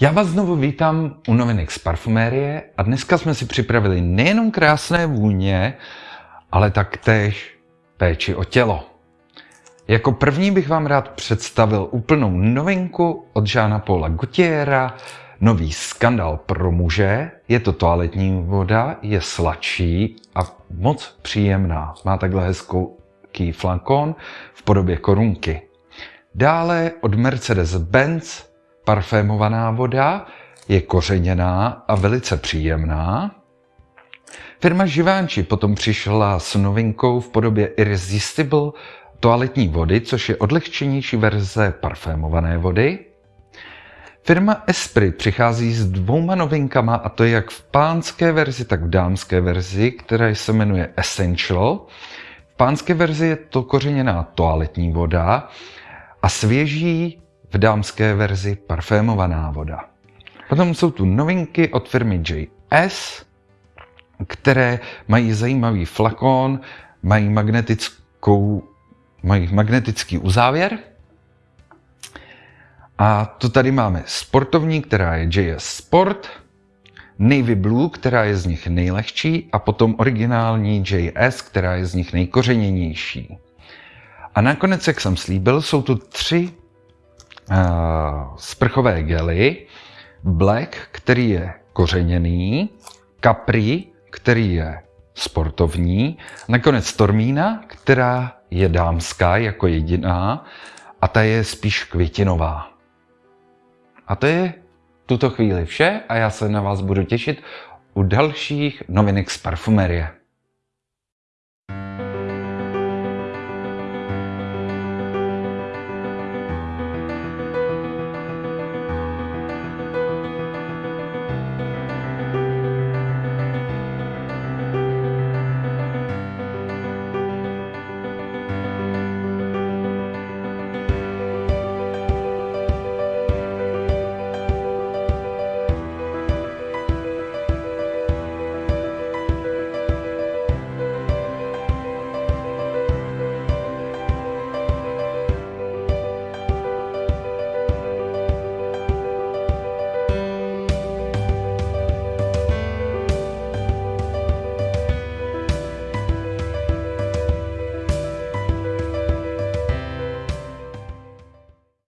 Já vás znovu vítám u novinek z parfumérie a dneska jsme si připravili nejenom krásné vůně, ale taktéž péči o tělo. Jako první bych vám rád představil úplnou novinku od Žána Paula Gaultiera, nový skandal pro muže. Je to toaletní voda, je sladší a moc příjemná. Má takhle hezkou flakon v podobě korunky. Dále od Mercedes-Benz parfémovaná voda je kořeněná a velice příjemná. Firma Givenchy potom přišla s novinkou v podobě Irresistible toaletní vody, což je odlehčenější verze parfémované vody. Firma Esprit přichází s dvouma novinkama, a to jak v pánské verzi, tak v dámské verzi, která se jmenuje Essential. V pánské verzi je to kořeněná toaletní voda a svěží v dámské verzi parfémovaná voda. Potom jsou tu novinky od firmy JS, které mají zajímavý flakon, mají magnetickou, mají magnetický uzávěr. A to tady máme sportovní, která je JS Sport, Navy Blue, která je z nich nejlehčí a potom originální JS, která je z nich nejkořeněnější. A nakonec, jak jsem slíbil, jsou tu tři sprchové gely, Black, který je kořeněný, Capri, který je sportovní, nakonec Tormína, která je dámská jako jediná a ta je spíš květinová. A to je tuto chvíli vše a já se na vás budu těšit u dalších novinek z parfumerie.